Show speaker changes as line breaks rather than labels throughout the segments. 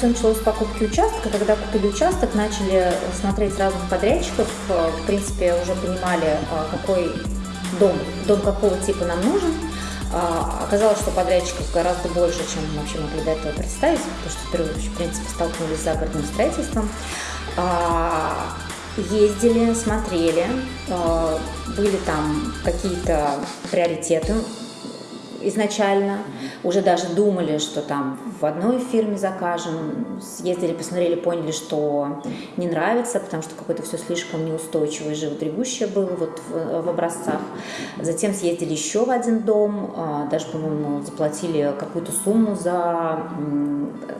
Все началось с покупки участка. Когда купили участок, начали смотреть разных подрядчиков. В принципе, уже понимали, какой дом, дом какого типа нам нужен. Оказалось, что подрядчиков гораздо больше, чем мы вообще могли до этого представить, потому что впервые, в принципе, столкнулись с загородным строительством. Ездили, смотрели, были там какие-то приоритеты изначально. Уже даже думали, что там в одной фирме закажем. Съездили, посмотрели, поняли, что не нравится, потому что какое-то все слишком неустойчивое, животребущее было вот в, в образцах. Затем съездили еще в один дом, а, даже, по-моему, заплатили какую-то сумму за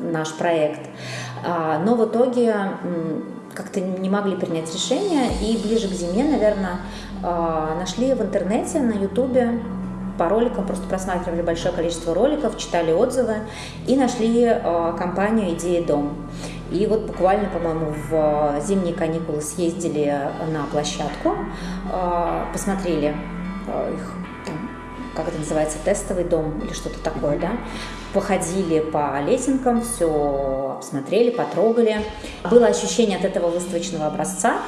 наш проект. А, но в итоге как-то не могли принять решение и ближе к зиме, наверное, а, нашли в интернете, на ютубе по роликам, просто просматривали большое количество роликов, читали отзывы и нашли э, компанию «Идея дом». И вот буквально, по-моему, в зимние каникулы съездили на площадку, э, посмотрели э, их, там, как это называется, тестовый дом или что-то такое, да, походили по лесенкам, все обсмотрели, потрогали. Было ощущение от этого выставочного образца,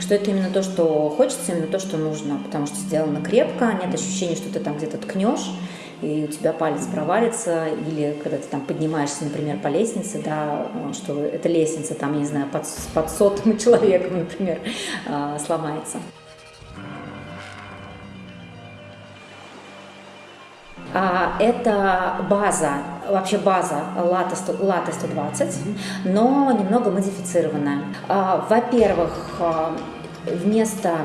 что это именно то, что хочется, именно то, что нужно, потому что сделано крепко, нет ощущения, что ты там где-то ткнешь, и у тебя палец провалится, или когда ты там поднимаешься, например, по лестнице, да, что эта лестница там, я не знаю, под, под сотым человеком, например, а, сломается. А, это база, вообще база лата, 100, лата 120, но немного модифицированная. А, во-первых, вместо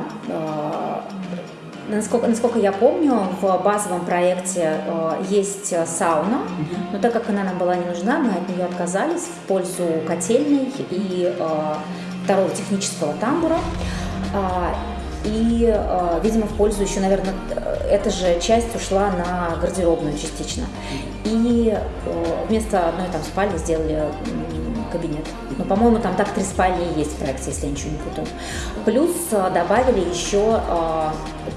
Насколько, насколько я помню, в базовом проекте есть сауна, но так как она нам была не нужна, мы от нее отказались в пользу котельной и второго технического тамбура. И, э, видимо, в пользу еще, наверное, эта же часть ушла на гардеробную частично. И э, вместо одной там спальни сделали кабинет. Но, по-моему, там так три спальни есть в проекте, если я ничего не путаю. Плюс э, добавили еще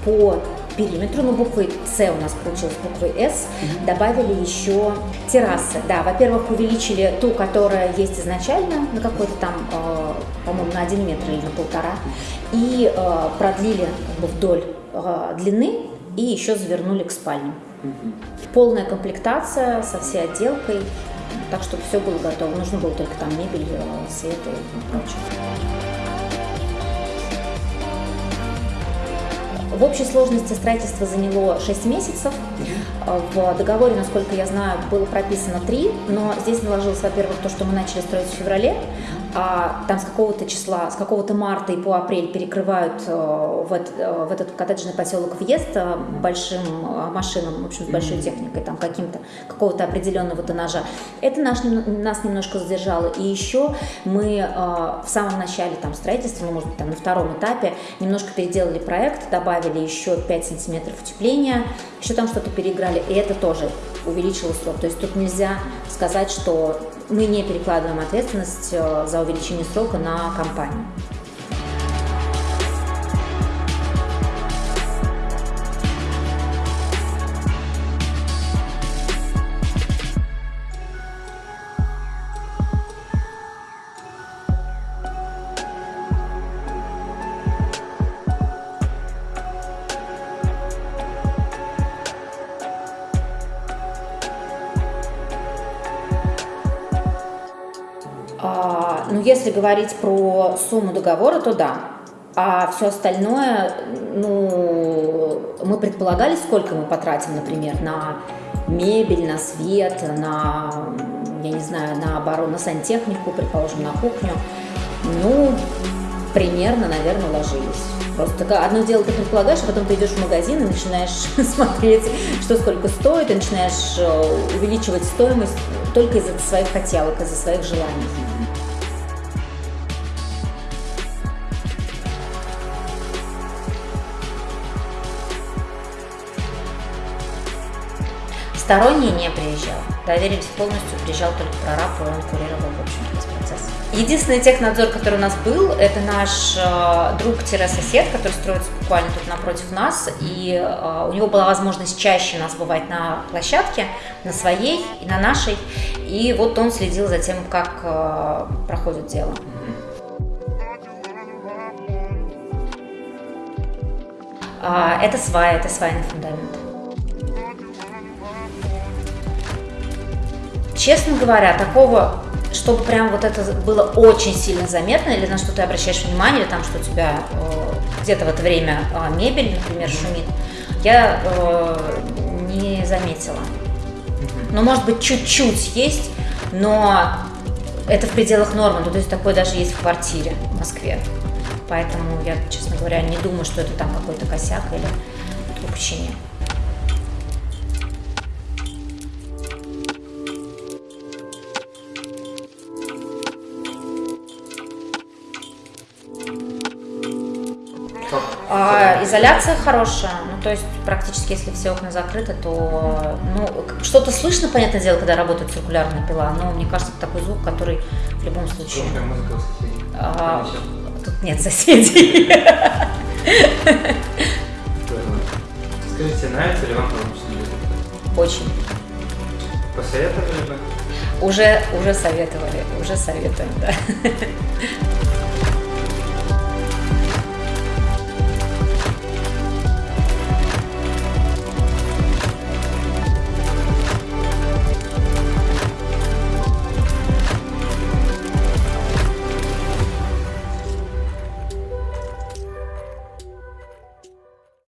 по периметру, ну, буквой С у нас получилось, буквой С, mm-hmm. добавили еще террасы. Да, во-первых, увеличили ту, которая есть изначально, на какой-то там, э, по-моему, на один метр или на полтора, и э, продлили вдоль э, длины и еще завернули к спальне. Mm-hmm. Полная комплектация со всей отделкой, так, чтобы все было готово. Нужно было только там мебель, э, свет и прочее. В общей сложности строительство заняло 6 месяцев. В договоре, насколько я знаю, было прописано 3, но здесь наложилось, во-первых, то, что мы начали строить в феврале, а там с какого-то числа, с какого-то марта и по апрель перекрывают э, в, этот, э, в этот коттеджный поселок въезд э, большим машинам, в общем, с большой техникой, там каким-то, какого-то определенного тоннажа. Это наш, нас немножко задержало. И еще мы в самом начале там строительства, ну, может быть, там на втором этапе, немножко переделали проект, добавили еще 5 сантиметров утепления, еще там что-то переиграли, и это тоже увеличило срок. То есть тут нельзя сказать, что мы не перекладываем ответственность э, за увеличение срока на компанию. Ну, если говорить про сумму договора, то да. А все остальное, ну, мы предполагали, сколько мы потратим, например, на мебель, на свет, на, я не знаю, на оборону, на сантехнику, предположим, на кухню. Ну, примерно, наверное, ложились. Просто одно дело ты предполагаешь, а потом ты идешь в магазин и начинаешь смотреть, что сколько стоит, и начинаешь э, увеличивать стоимость только из-за своих хотелок, из-за своих желаний. Посторонний не приезжал. Доверились полностью, приезжал только прораб, и он курировал, в общем, весь процесс. Единственный технадзор, который у нас был, это наш э, друг-сосед, который строится буквально тут напротив нас, и э, у него была возможность чаще нас бывать на площадке, на своей и на нашей, и вот он следил за тем, как э, проходит дело. А, это свая, это свайный фундамент. Честно говоря, такого, чтобы прям вот это было очень сильно заметно, или на что ты обращаешь внимание, или там, что у тебя э, где-то в это время э, мебель, например, шумит, я э, не заметила. Но, может быть, чуть-чуть есть, но это в пределах нормы, ну, то есть такое даже есть в квартире в Москве. Поэтому я, честно говоря, не думаю, что это там какой-то косяк или упущение. Изоляция хорошая, ну то есть практически если все окна закрыты, то ну что-то слышно, понятное дело, когда работает циркулярная пила, но мне кажется, это такой звук, который в любом случае. А, тут нет соседей.
Скажите, нравится ли вам промышленный
Очень.
Посоветовали бы?
Уже, уже советовали, уже советуем, да.